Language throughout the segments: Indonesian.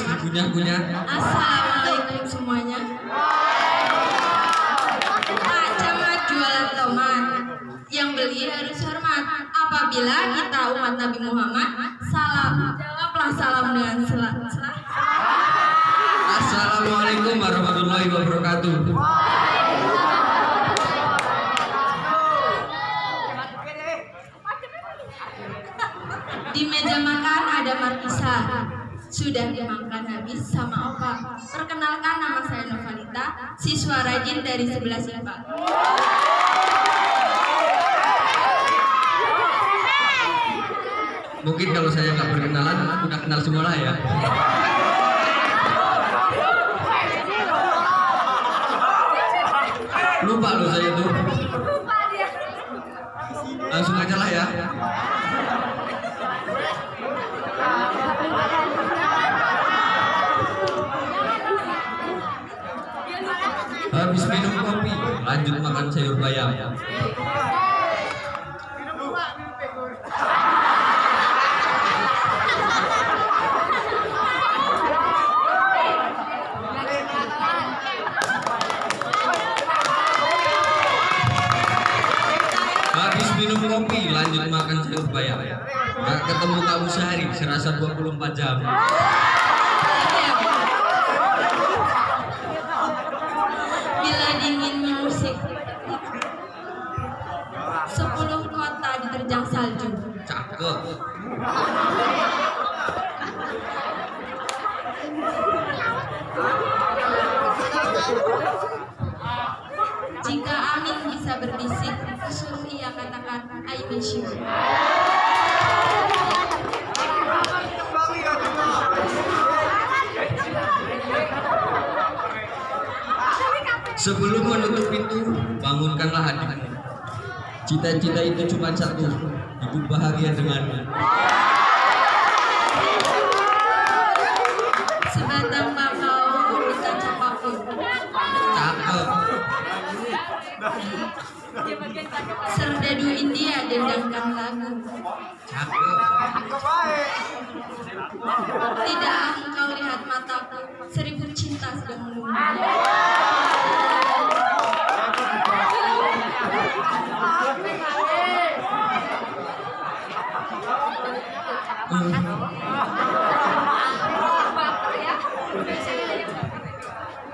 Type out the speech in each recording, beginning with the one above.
diremas-remas dikunyah-kunyah Assalamualaikum semuanya. Pak Camat jualan tomat. Yang beli harus hormat. Apabila kita umat Nabi Muhammad, salam. Jawablah salam dengan sel- sel- Assalamualaikum warahmatullahi wabarakatuh Di meja makan ada markisa. Sudah dimakan habis sama opa. Perkenalkan nama saya Novalita, siswa rajin dari sebelah IPA. Mungkin kalau saya nggak berkenalan udah kenal semua lah ya Lupa loh saya tuh Langsung aja lah ya Habis minum kopi, lanjut makan sayur bayam. Habis minum kopi, lanjut makan sayur bayam. Gak ketemu kamu sehari, serasa 24 jam. Bila dingin musik Sepuluh kota diterjang salju Cakep. Jika angin bisa berbisik Suruh ia katakan I miss you Sebelum menutup pintu, bangunkanlah hatimu. Cita-cita itu cuma satu, hidup bahagia denganmu. Sebatang bakau Cakep. Serdadu India dendangkan lagu Cakep. Tidak engkau lihat mataku Seribu cinta sedang menunggu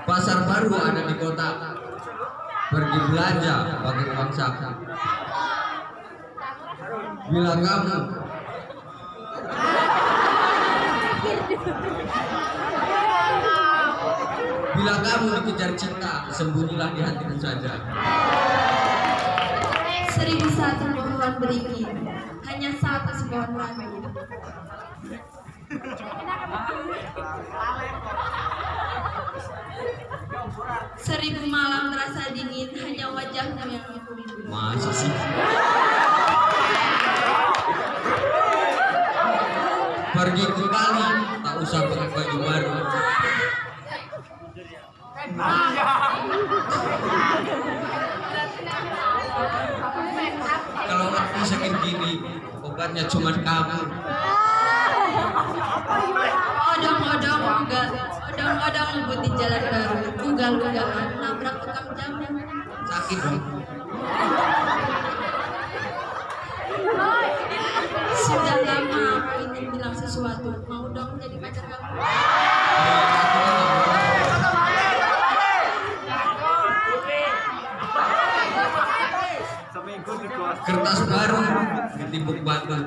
Pasar baru ada di kota. Pergi belanja pakai uang saku. Bila kamu Bila kamu dikejar cinta, sembunyilah di hatimu saja. Seribu satu beringin Hanya satu sepohon lagi Seribu malam terasa dingin Hanya wajahmu yang aku rindu Masa sih? Pergi ke kali, tak usah pakai baju baru. Kalau aku sakit gini, obatnya cuma kamu. Odong-odong ugal Odong-odong ngebut di jalan baru Ugal-ugalan nabrak tukang jamu Sakit dong. Sudah lama aku ingin bilang sesuatu Mau dong jadi pacar kamu Kertas baru ditimbuk batu.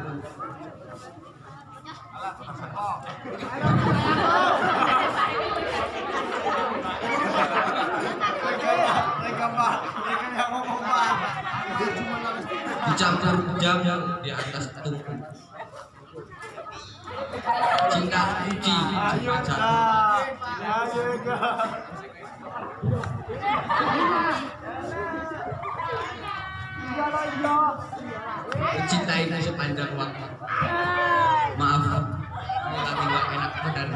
Dicampur jam di atas tungku. Cinta kunci satu. Mencintaimu sepanjang waktu. Maaf, tapi nggak enak badan.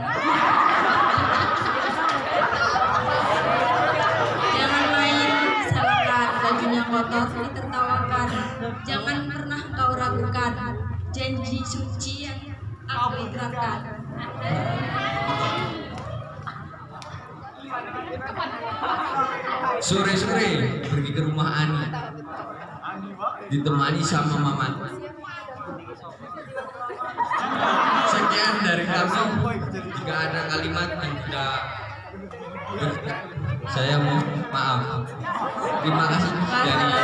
Jangan main salahkan bajunya kotor ditertawakan Jangan pernah kau ragukan Janji suci yang aku ikrarkan. Sore-sore pergi ke rumah Ani. Ditemani sama Mamat. Sekian dari kami. Jika ada kalimat yang tidak saya mau maaf. Terima kasih dari